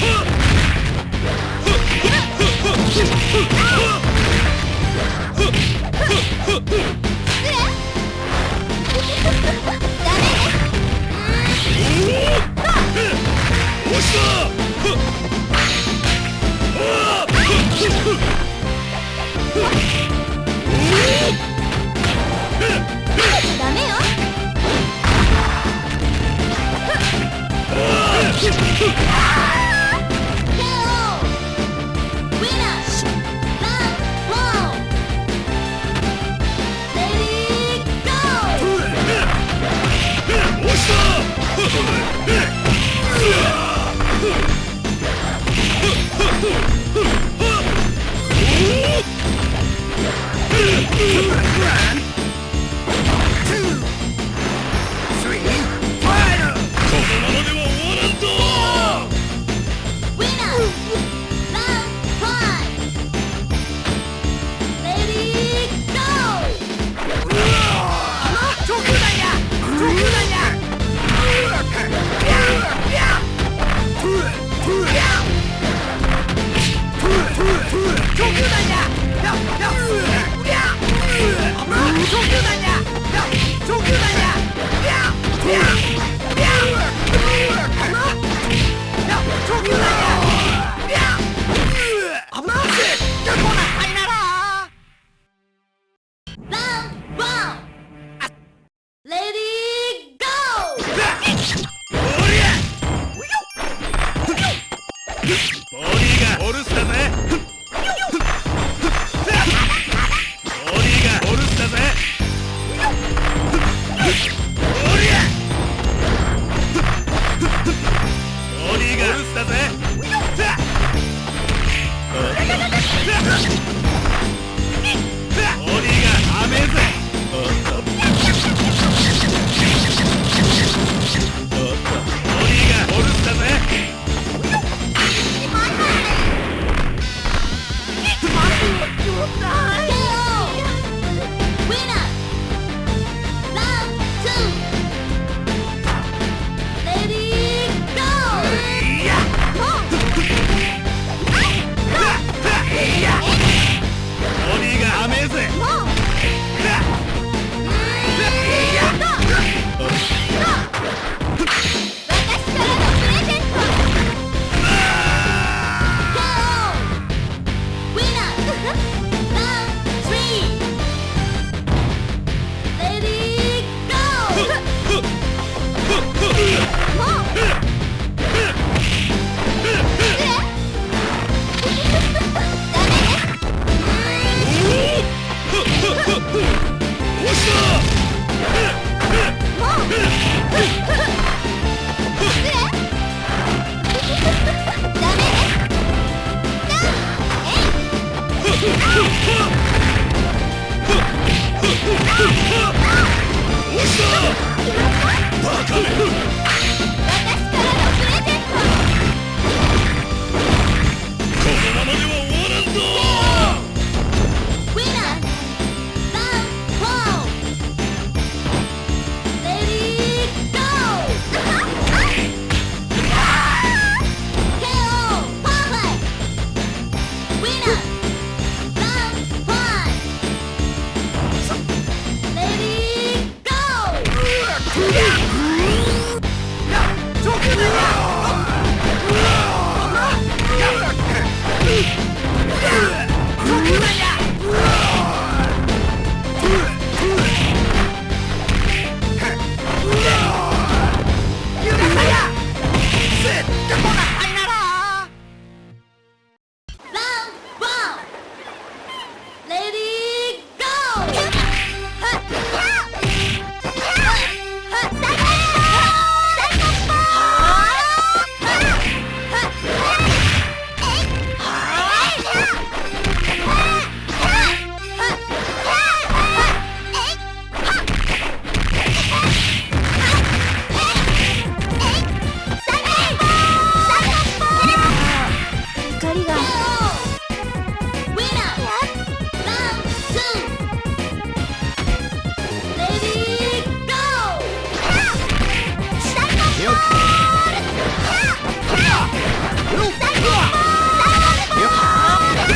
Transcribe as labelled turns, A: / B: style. A: Huh! Yeah.